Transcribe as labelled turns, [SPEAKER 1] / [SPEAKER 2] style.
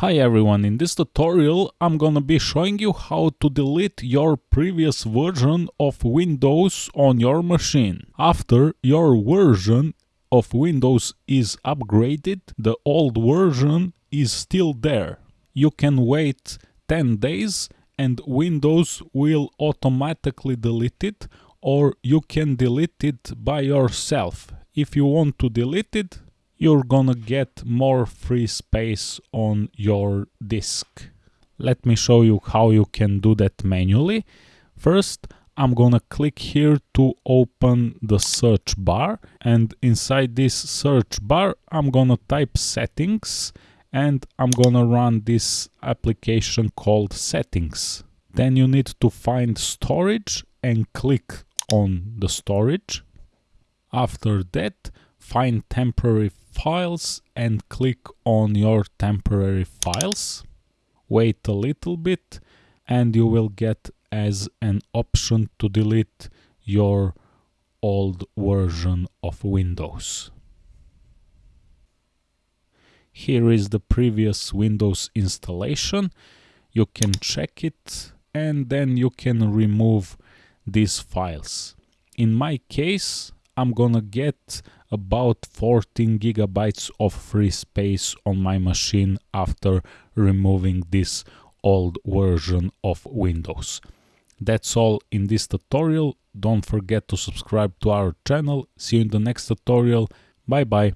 [SPEAKER 1] Hi everyone, in this tutorial I'm gonna be showing you how to delete your previous version of Windows on your machine. After your version of Windows is upgraded, the old version is still there. You can wait 10 days and Windows will automatically delete it or you can delete it by yourself. If you want to delete it, you're gonna get more free space on your disk. Let me show you how you can do that manually. First, I'm gonna click here to open the search bar and inside this search bar I'm gonna type settings and I'm gonna run this application called settings. Then you need to find storage and click on the storage. After that find temporary files and click on your temporary files. Wait a little bit and you will get as an option to delete your old version of Windows. Here is the previous Windows installation. You can check it and then you can remove these files. In my case, I'm gonna get about 14 gigabytes of free space on my machine after removing this old version of Windows. That's all in this tutorial. Don't forget to subscribe to our channel. See you in the next tutorial. Bye bye.